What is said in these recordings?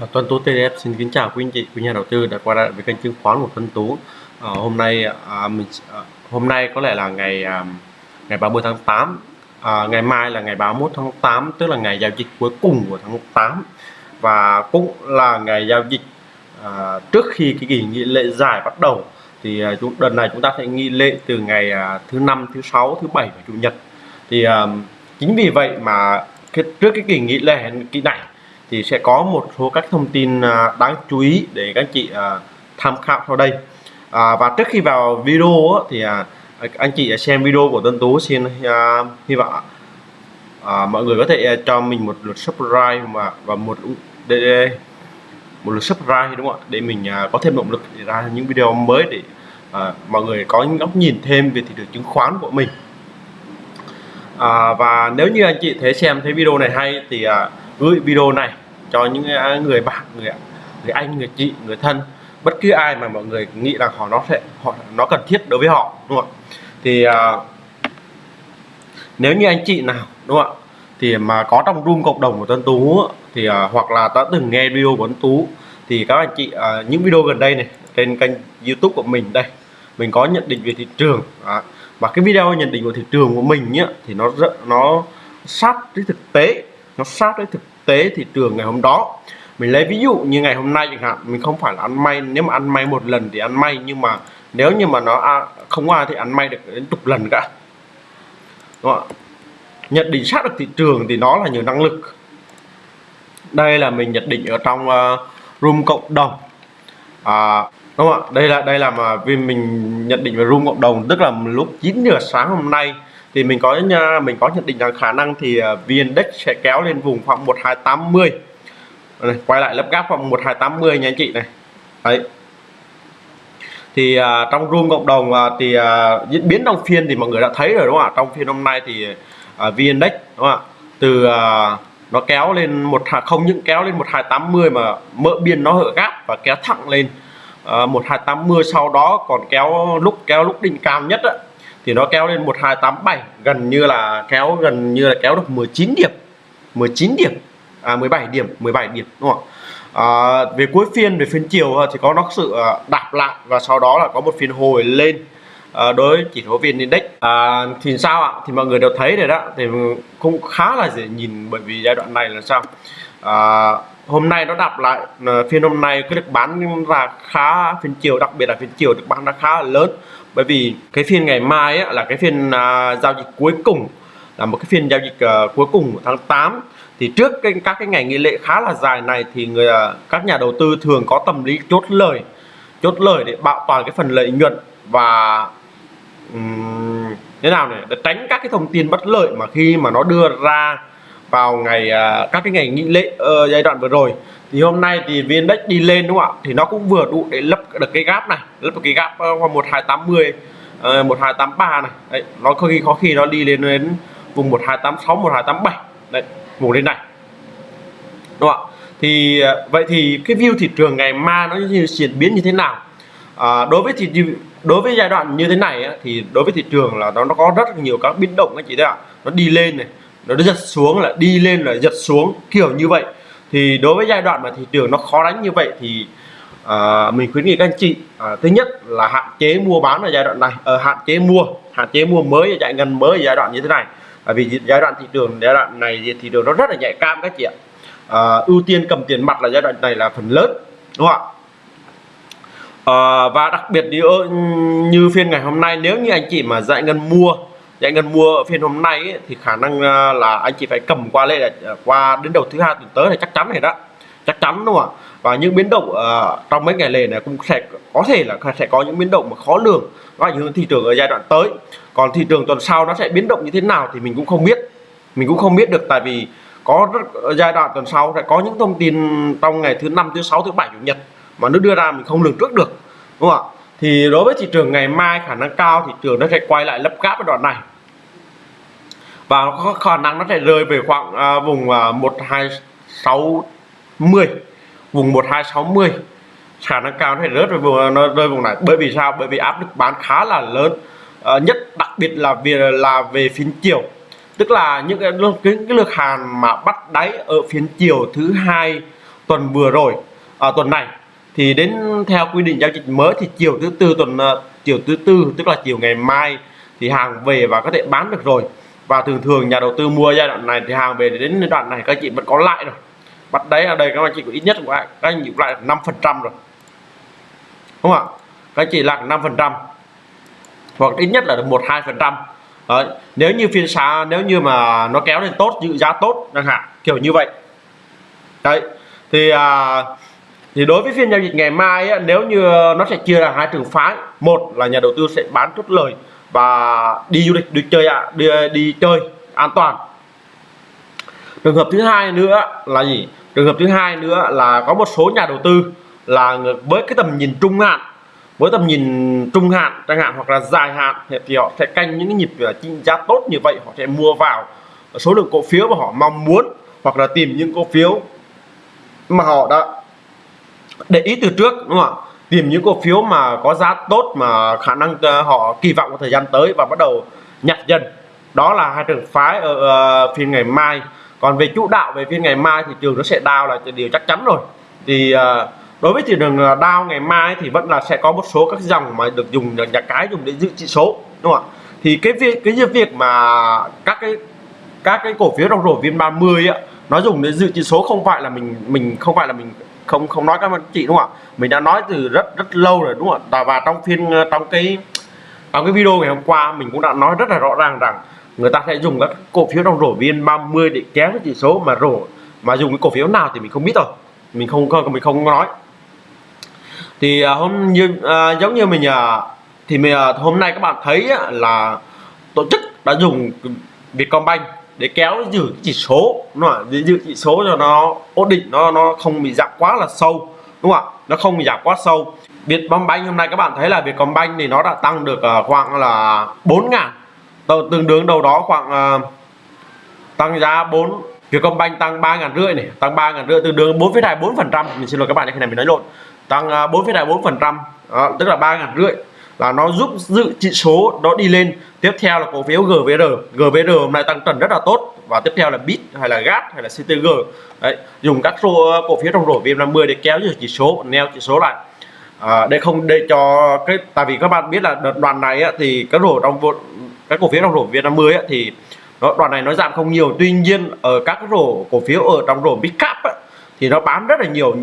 À, Tuấn Tú TDF xin kính chào quý anh chị, quý nhà đầu tư đã quay lại với kênh chứng khoán của Tuấn Tú. À, hôm nay à, mình à, hôm nay có lẽ là ngày à, ngày 30 tháng 8, à, ngày mai là ngày 31 tháng 8 tức là ngày giao dịch cuối cùng của tháng 8 và cũng là ngày giao dịch à, trước khi cái kỳ nghỉ lễ dài bắt đầu thì à, chúng đợt này chúng ta sẽ nghỉ lễ từ ngày à, thứ năm, thứ sáu, thứ bảy và chủ nhật. Thì à, chính vì vậy mà cái, trước cái kỳ nghỉ lễ kỳ này thì sẽ có một số các thông tin à, đáng chú ý để các chị à, tham khảo sau đây. À, và trước khi vào video thì à, anh chị xem video của Tân Tú. Xin hy vọng à, mọi người có thể cho mình một lượt subscribe và và một để, một lượt subscribe đúng không ạ? Để mình có thêm động lực để ra những video mới để à, mọi người có những góc nhìn thêm về thị trường chứng khoán của mình. À, và nếu như anh chị thấy xem thấy video này hay thì à, gửi video này cho những người bạn người người anh người chị người thân. Bất cứ ai mà mọi người nghĩ rằng họ nó sẽ họ nó cần thiết đối với họ đúng không ạ? Thì uh, nếu như anh chị nào đúng không ạ? Thì mà có trong room cộng đồng của Tân Tú thì uh, hoặc là đã từng nghe video của Tân Tú thì các anh chị uh, những video gần đây này trên kênh YouTube của mình đây mình có nhận định về thị trường à, và cái video nhận định của thị trường của mình nhá thì nó rất nó sát với thực tế nó sát với thực tế thị trường ngày hôm đó. Mình lấy ví dụ như ngày hôm nay chẳng hạn mình không phải là ăn may. Nếu mà ăn may một lần thì ăn may nhưng mà nếu như mà nó không ai thì ăn may được đến chục lần cả. Đúng không? nhận định sát được thị trường thì nó là nhiều năng lực. Đây là mình nhận định ở trong uh, room cộng đồng. À, đúng không ạ? Đây là đây là mà vì mình nhận định về room cộng đồng tức là lúc 9 giờ sáng hôm nay thì mình có mình có nhận định rằng khả năng thì uh, VN Index sẽ kéo lên vùng khoảng 1280 này, quay lại lớp gáp khoảng 1280 nha anh chị này. Đấy. Thì uh, trong room cộng đồng uh, thì uh, diễn biến trong phiên thì mọi người đã thấy rồi đúng không ạ? Trong phiên hôm nay thì uh, VN Index đúng không ạ? Từ uh, nó kéo lên một không những kéo lên 1280 mà mỡ biên nó hở gáp và kéo thẳng lên uh, 1280 sau đó còn kéo lúc kéo lúc đỉnh cao nhất á, thì nó kéo lên 1287 gần như là kéo gần như là kéo được 19 điểm. 19 điểm. À 17 điểm 17 điểm đúng không à, về cuối phiên về phiên chiều thì có nó sự à, đạp lại và sau đó là có một phiên hồi lên à, đối với chỉ số vn index. À, thì sao ạ? Thì mọi người đều thấy rồi đó thì cũng khá là dễ nhìn bởi vì giai đoạn này là sao? À, hôm nay nó đạp lại à, phiên hôm nay cái được bán ra khá phiên chiều đặc biệt là phiên chiều được bán ra khá là lớn bởi vì cái phiên ngày mai ấy, là cái phiên uh, giao dịch cuối cùng là một cái phiên giao dịch uh, cuối cùng của tháng 8 thì trước cái, các cái ngày nghỉ lễ khá là dài này thì người uh, các nhà đầu tư thường có tâm lý chốt lời chốt lời để bảo toàn cái phần lợi nhuận và um, thế nào này để tránh các cái thông tin bất lợi mà khi mà nó đưa ra vào ngày uh, các cái ngày nghỉ lễ uh, giai đoạn vừa rồi thì hôm nay thì viên đất đi lên đúng không ạ? Thì nó cũng vừa đủ để lấp được cái gap này lấp được cái gap qua 1280 uh, 1283 này. Đấy nó có khi có khi nó đi lên đến vùng 1286 1287 đấy vùng lên này. Đúng không ạ? Thì ờ, vậy thì cái view thị trường ngày mai nó như diễn biến như thế nào? À, đối với thị đối với giai đoạn như thế này á, thì đối với thị trường là nó nó có rất nhiều các biến động anh chị thấy ạ. Nó đi lên này nó giật xuống là đi lên là giật xuống kiểu như vậy thì đối với giai đoạn mà thị trường nó khó đánh như vậy thì à, mình khuyến nghị các anh chị à, thứ nhất là hạn chế mua bán ở giai đoạn này ở hạn chế mua hạn chế mua mới chạy ngân mới ở giai đoạn như thế này. Bởi vì giai đoạn thị trường giai đoạn này thì thị trường nó rất là nhạy cam các chị ạ. À, ưu tiên cầm tiền mặt là giai đoạn này là phần lớn đúng không ạ? À, và đặc biệt như, ừ, như phiên ngày hôm nay nếu như anh chị mà dạy ngân mua thì anh cần mua phiên hôm nay ấy, thì khả năng à, là anh chị phải cầm qua lên là qua đến đầu thứ hai tuần tới là chắc chắn này đó. Chắc chắn đúng không ạ? Và những biến động uh, trong mấy ngày lề này cũng sẽ có thể là sẽ có những biến động mà khó lường nó ảnh hưởng thị trường ở giai đoạn tới. Còn thị trường tuần sau nó sẽ biến động như thế nào thì mình cũng không biết. Mình cũng không biết được tại vì có rất, giai đoạn tuần sau sẽ có những thông tin trong ngày thứ năm thứ sáu thứ bảy chủ nhật mà nó đưa ra mình không lường trước được đúng không ạ? Thì đối với thị trường ngày mai khả năng cao thị trường nó sẽ quay lại lấp gáp ở đoạn này. Và có khả năng nó sẽ rơi về khoảng à, vùng à, 1260 vùng 1260 khả năng cao nó sẽ rớt về vùng à, nó rơi vùng này. Bởi vì sao? Bởi vì áp lực bán khá là lớn à, nhất đặc biệt là về là về phiên chiều. Tức là những cái, cái, cái lượt hàn mà bắt đáy ở phiên chiều thứ hai tuần vừa rồi à, tuần này thì đến theo quy định giao dịch mới thì chiều thứ tư tuần ờ, chiều thứ tư tức là chiều ngày mai thì hàng về và có thể bán được rồi. Và thường thường nhà đầu tư mua giai đoạn này thì hàng về đến giai đoạn này các chị vẫn có lại rồi. Bắt đấy ở đây các anh chị có ít nhất của các anh chị lại năm phần trăm rồi. Đúng không ạ? Các anh chị là năm phần trăm hoặc ít nhất là được một hai phần trăm. Nếu như phiên sáng nếu như mà nó kéo lên tốt dự giá tốt chẳng hạn kiểu như vậy. Đấy thì à, thì đối với phiên giao dịch ngày mai ấy, nếu như nó sẽ chia ra hai trường phái một là nhà đầu tư sẽ bán chốt lời và đi du lịch đi chơi ạ à, đi, đi chơi an toàn. Trường hợp thứ hai nữa là gì? Trường hợp thứ hai nữa là có một số nhà đầu tư là với cái tầm nhìn trung hạn với tầm nhìn trung hạn chẳng hạn hoặc là dài hạn thì họ sẽ canh những cái nhịp ờ, trị giá tốt như vậy họ sẽ mua vào số lượng cổ phiếu mà họ mong muốn hoặc là tìm những cổ phiếu mà họ đã để ý từ trước đúng không ạ? Tìm những cổ phiếu mà có giá tốt mà khả năng ờ, họ kỳ vọng trong thời gian tới và bắt đầu nhặt dần. Đó là hai trường phái ở uh, phiên ngày mai. Còn về chủ đạo về phiên ngày mai thì trường nó sẽ đau là điều chắc chắn rồi. Thì uh, đối với thị trường đau ngày mai thì vẫn là sẽ có một số các dòng mà được dùng nhà cái dùng để giữ chỉ số đúng không ạ? Thì cái việc cái việc mà các cái các cái cổ phiếu trong rổ viên 30 á nó dùng để dự chỉ số không phải là mình mình không phải là mình không không nói các anh chị đúng không ạ? Mình đã nói từ rất rất lâu rồi đúng không ạ? Và trong phiên ờ, trong cái trong cái video ngày hôm qua mình cũng đã nói rất là rõ ràng rằng người ta sẽ dùng các cổ phiếu trong rổ viên 30 để kéo cái chỉ số mà rổ mà dùng cái cổ phiếu nào thì mình không biết rồi. Mình không mình không nói. Thì ờ, hôm như à, giống như mình à, thì mình à, hôm nay các bạn thấy là tổ chức đã dùng Vietcombank để kéo giữ chỉ số nó giữ chỉ số cho nó ổn định nó nó không bị giảm quá là sâu đúng không ạ? Nó không bị giảm quá sâu. Vietcombank hôm nay các bạn thấy là Vietcombank thì nó đã tăng được à, khoảng là 4 ngàn. Tương đương đâu đó khoảng uh, tăng giá 4 Vietcombank tăng 3 ngàn rưỡi này tăng 3 ngàn rưỡi tương đương 4,24 phần trăm. Mình xin lỗi các bạn cái này mình nói lộn. Tăng à, 4,24 phần trăm tức là 3 ngàn rưỡi là nó giúp dự chỉ số đó đi lên. Tiếp theo là cổ phiếu GVR GVR hôm nay tăng trần rất là tốt. Và tiếp theo là bit hay là GAT hay là CTG đấy dùng các ờ, cổ phiếu trong rổ VM50 để kéo chỉ số neo chỉ số lại. À, để không để cho cái tại vì các bạn biết là đợt đoàn này á, thì các rổ trong các cổ phiếu trong rổ VM50 á, thì nó đoàn này nó giảm không nhiều. Tuy nhiên ở các rổ cổ phiếu ở trong rổ big cap á, thì nó bán rất là nhiều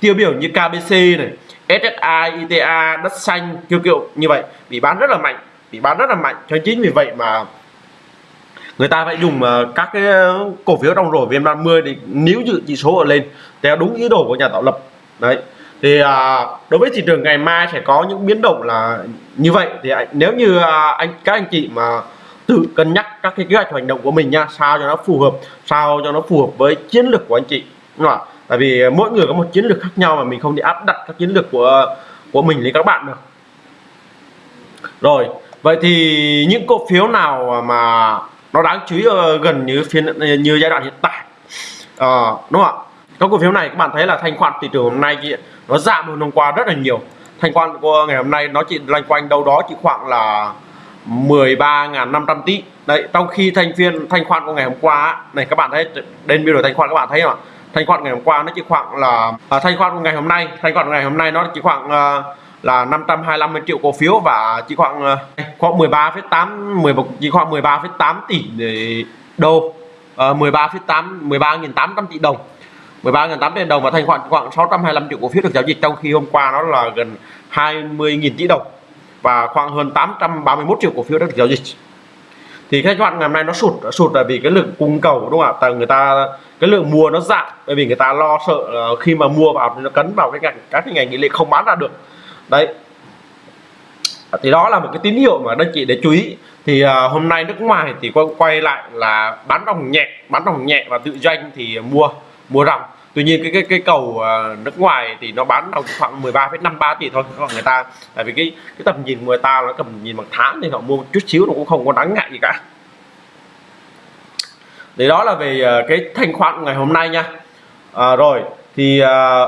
tiêu biểu như KBC này SSI, ITA, đất xanh kiểu kiểu như vậy. Bị bán rất là mạnh bị bán rất là mạnh. Cho chính vì vậy mà người ta phải dùng ờ, các cái ờ, cổ phiếu trong rổ VN30 để níu giữ chỉ số ở lên. Theo đúng ý đồ của nhà tạo lập. Đấy. Thì à, đối với thị trường ngày mai sẽ có những biến động là như vậy. Thì nếu như à, anh các anh chị mà tự cân nhắc các cái kế hoạch hành động của mình nha sao cho nó phù hợp sao cho nó phù hợp với chiến lược của anh chị. Đúng không ạ? Tại vì ờ, mỗi người có một chiến lược khác nhau mà mình không thể áp đặt các chiến lược của của mình lên các bạn được. Rồi vậy thì những cổ phiếu nào mà nó đáng chú ý ờ, gần như phiên ờ, như giai đoạn hiện tại? À, đúng không ạ? Các cổ phiếu này các bạn thấy là thanh khoản thị trường hôm nay nó giảm hơn hôm qua rất là nhiều. Thanh khoản của ngày hôm nay nó chỉ loanh quanh đâu đó chỉ khoảng là 13.500 tỷ. Đấy trong khi thanh phiên thanh khoản của ngày hôm qua này các bạn thấy đến biểu đồ thanh khoản các bạn thấy không ạ? Thanh khoản ngày hôm qua nó chỉ khoảng là à, thanh khoản của ngày hôm nay. Thanh khoản ngày hôm nay nó chỉ khoảng à, là 525 triệu cổ phiếu và chỉ khoảng à, khoảng 13,8 10 chỉ khoảng 13,8 tỷ đô. À, 13,8 13.800 tỷ đồng. 13.800 tỷ đồng và thanh khoản khoảng 625 triệu cổ phiếu được giao dịch trong khi hôm qua nó là gần 20.000 tỷ đồng và khoảng hơn 831 triệu cổ phiếu đã được giao dịch thì các bạn ngày hôm nay nó sụt sụt là vì cái lượng cung cầu đúng không ạ? Tại người ta cái lượng mua nó giảm bởi vì người ta lo sợ khi mà mua vào thì nó cấn vào cái ngành các cái ngành nghỉ lễ không bán ra được. Đấy. Thì đó là một cái tín hiệu mà đơn chị để chú ý. Thì uh, hôm nay nước ngoài thì quay, quay lại là bán đồng nhẹ bán đồng nhẹ và tự doanh thì mua mua ròng tuy nhiên cái cái cái cầu à, nước ngoài thì nó bán đồng khoảng 13,53 tỷ thôi còn người ta tại vì cái cái tầm nhìn của người ta nó tầm nhìn bằng tháng thì họ mua một chút xíu nó cũng không có đáng ngại gì cả. Thì đó là về à, cái thanh khoản ngày hôm nay nha. À, rồi thì à,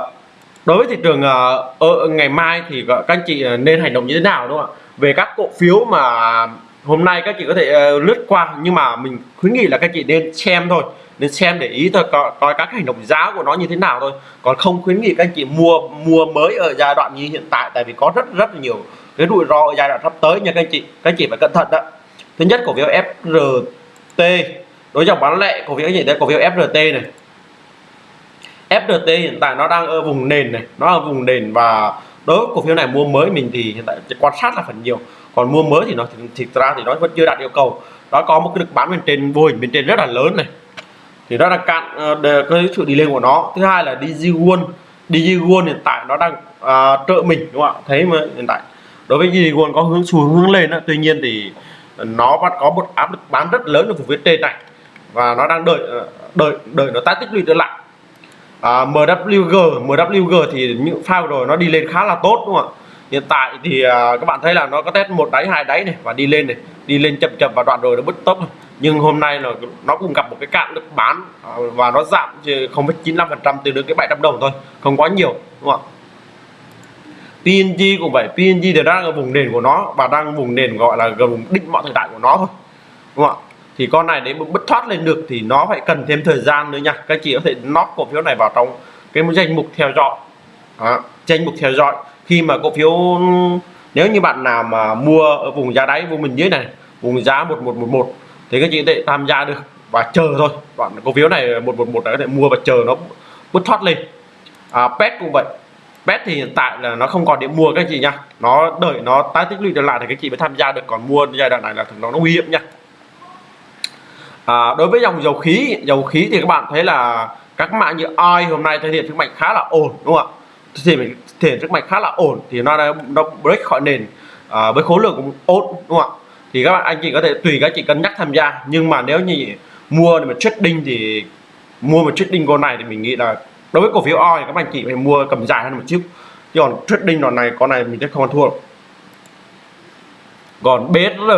đối với thị trường à, ở ngày mai thì các anh chị à, nên hành động như thế nào đúng không ạ? Về các cổ phiếu mà hôm nay các chị có thể uh, lướt qua nhưng mà mình khuyến nghị là các chị nên xem thôi. Nên xem để ý thôi coi, coi các hành động giá của nó như thế nào thôi. Còn không khuyến nghị các anh chị mua mua mới ở giai đoạn như hiện tại tại vì có rất rất là nhiều cái rủi ro ở giai đoạn sắp tới nha các anh chị. Các anh chị phải cẩn thận đó. Thứ nhất cổ phiếu FRT đối dòng bán lẻ cổ phiếu gì đây cổ phiếu FRT này. FRT hiện tại nó đang ở vùng nền này nó ở vùng nền và đối với cổ phiếu này mua mới mình thì hiện tại quan sát là phần nhiều còn mua mới thì nó thì ra thì nó vẫn chưa đạt yêu cầu. Nó có một cái lực bán bên trên vô hình bên trên rất là lớn này. Thì nó đang cạn uh, cái sự đi lên của nó. Thứ hai là DigiWon DigiWon hiện tại nó đang uh, trợ mình đúng không ạ? Thấy mà hiện tại đối với DigiWon có hướng xuống hướng lên đó. tuy nhiên thì nó vẫn có một áp lực bán rất lớn ở vùng phía trên này. Và nó đang đợi ờ, đợi đợi nó tái tích lũy trở lại. À, MWG MWG thì những pha rồi nó đi lên khá là tốt đúng không ạ? Hiện tại thì à, các bạn thấy là nó có test một đáy hai đáy này và đi lên này. Đi lên chậm chậm và đoạn rồi nó bứt tốc. Nhưng hôm nay là nó cũng gặp một cái cạn được bán à, và nó giảm không chín phần trăm từ được cái 700 đồng thôi không quá nhiều đúng không ạ? PNG cũng vậy PNG thì đang ở vùng nền của nó và đang vùng nền gọi là gần định mọi thời đại của nó thôi đúng không ạ? Thì con này để bứt thoát lên được thì nó phải cần thêm thời gian nữa nha. Các chị có thể nót cổ phiếu này vào trong cái danh mục theo dõi. Đó, danh mục theo dõi khi mà cổ phiếu nếu như bạn nào mà mua ở vùng giá đáy vùng mình dưới này vùng giá 1111 thì các chị có thể tham gia được và chờ thôi. Bạn cổ phiếu này 111 đã có thể mua và chờ nó bứt thoát lên. À, pet cũng vậy. Pet thì hiện tại là nó không còn điểm mua các chị nha. Nó đợi nó tái tích lũy trở lại thì các chị mới tham gia được. Còn mua giai đoạn này là nó nguy hiểm nha. À, đối với dòng dầu khí dầu khí thì các bạn thấy là các mã như oi hôm nay thể hiện sức mạnh khá là ổn đúng không ạ? Thì mình thể sức mạnh khá là ổn thì nó đã nó break khỏi nền à, với khối lượng cũng ổn đúng không ạ? Thì các bạn anh chị có thể tùy các chị cân nhắc tham gia. Nhưng mà nếu như mua để mà trading thì mua một trading con này thì mình nghĩ là đối với cổ phiếu oi các anh chị phải mua cầm dài hơn một chút. Chứ còn trading đoạn này con này mình sẽ không thua. Còn BSR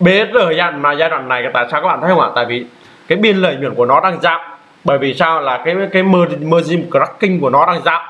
BSR giai mà giai đoạn này tại sao các bạn thấy không ạ? Tại vì cái biên lợi nhuận của nó đang giảm. Bởi vì sao? Là cái cái margin cracking của nó đang giảm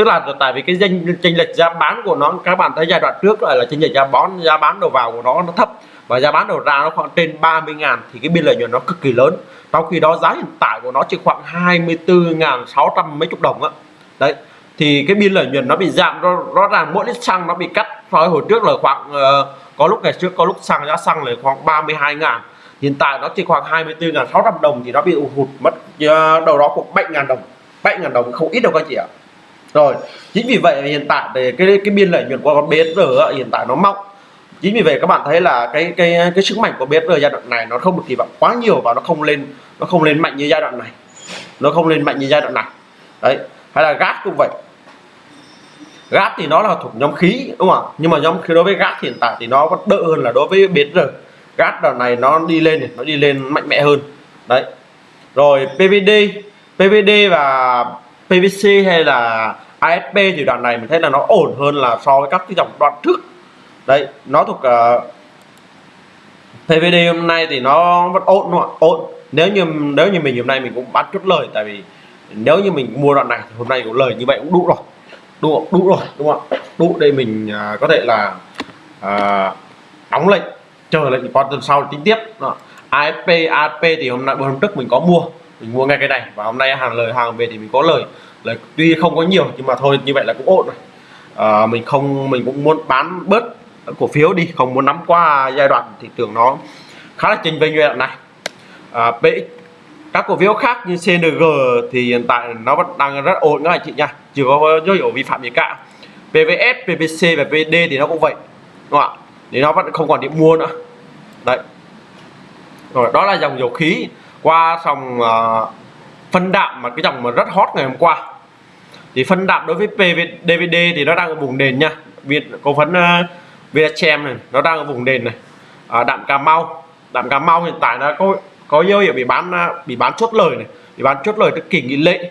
tức là tại vì cái danh chênh lệch giá bán của nó các bạn thấy giai đoạn trước lại là chênh lệch giá bón giá bán đầu vào của nó nó thấp. Và giá bán đầu ra nó khoảng trên 30 ngàn thì cái biên lợi nhuận nó cực kỳ lớn. Trong khi đó giá hiện tại của nó chỉ khoảng 24.600 mấy chục đồng á. Đấy thì cái biên lợi nhuận nó bị giảm rõ, rõ ràng mỗi lít xăng nó bị cắt. So với hồi trước là khoảng uh, có lúc ngày trước có lúc xăng giá xăng là khoảng 32 ngàn. Hiện tại nó chỉ khoảng 24.600 đồng thì nó bị hụt mất uh, đầu đó khoảng 7 ngàn đồng. 7 ngàn đồng không ít đâu các chị ạ rồi, chính vì vậy hiện tại thì cái cái biên lợi nhuận của con BSR hiện tại nó mong chính vì vậy các bạn thấy là cái cái cái sức mạnh của BSR giai đoạn này nó không được kỳ vọng quá nhiều và nó không lên, nó không lên mạnh như giai đoạn này. Nó không lên mạnh như giai đoạn này. Đấy, hay là gas cũng vậy. Gas thì nó là thuộc nhóm khí, đúng không ạ? Nhưng mà nhóm khí đối với gas hiện tại thì nó vẫn đỡ hơn là đối với BSR. Gas đoạn này nó đi lên nó đi lên mạnh mẽ hơn. Đấy. Rồi PVD PVD và PVC hay là ASP thì đoạn này mình thấy là nó ổn hơn là so với các cái dòng đoạn trước. Đấy nó thuộc ờ, uh, PVD hôm nay thì nó vẫn ổn đúng không ổn. Nếu như nếu như mình hôm nay mình cũng bán chút lời tại vì nếu như mình mua đoạn này thì hôm nay cũng lời như vậy cũng đủ rồi. Đủ đủ rồi đúng không ạ? Đủ để mình uh, có thể là uh, đóng lệnh chờ lệnh qua tuần sau tính tiếp đó. AFP AFP thì hôm nay hôm trước mình có mua mình mua ngay cái này. Và hôm nay hàng lời hàng về thì mình có lời. Lời tuy không có nhiều nhưng mà thôi như vậy là cũng ổn rồi. À, mình không mình cũng muốn bán bớt cổ phiếu đi. Không muốn nắm qua giai đoạn thị trường nó khá là chênh vênh giai đoạn này. À, PX các cổ phiếu khác như CNG thì hiện tại nó vẫn đang rất ổn các anh chị nha. Chưa có dấu hiệu vi phạm gì cả. PVS, PVC và PD thì nó cũng vậy. Đúng không ạ? Thì nó vẫn không còn điểm mua nữa. Đấy. Rồi đó là dòng dầu khí qua dòng uh, ờ, phân đạm mà cái dòng mà rất hot ngày hôm qua. Thì phân đạm đối với PV, DVD thì nó đang ở vùng nền nha. Việt cổ phấn uh, ờ, Vietchem này nó đang ở vùng nền này. À, đạm Cà Mau. Đạm Cà Mau hiện tại nó có có dấu hiệu bị bán ờ, bị bán chốt lời này bị bán chốt lời trước kỳ nghỉ lễ.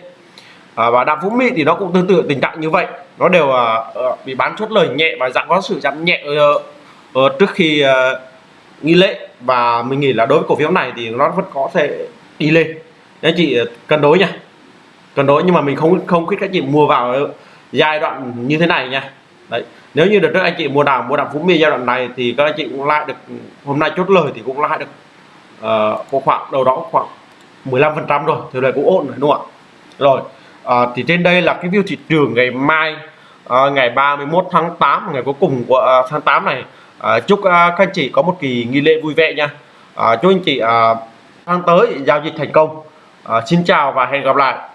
À, và đạm Phú Mỹ thì nó cũng tương tự tình trạng như vậy. Nó đều uh, bị bán chốt lời nhẹ và dạng có sự giảm nhẹ uh, uh, trước khi uh, nghi lễ và mình nghĩ là đối với cổ phiếu này thì nó vẫn có thể đi lên. Anh chị ờ, cân đối nha. Cân đối nhưng mà mình không không khuyết các chị mua vào giai đoạn như thế này nha. Đấy nếu như được trước anh chị mua đào mua đào phú mi giai đoạn này thì các anh chị cũng lại được hôm nay chốt lời thì cũng lại được uh, có khoảng đầu đó khoảng 15 phần trăm rồi thì này cũng ổn rồi đúng không ạ? Rồi uh, thì trên đây là cái view thị trường ngày mai uh, ngày 31 tháng 8 ngày cuối cùng của uh, tháng 8 này à, chúc à, các anh chị có một kỳ nghi lễ vui vẻ nha. À, chúc anh chị à, tháng tới giao dịch thành công. À, xin chào và hẹn gặp lại.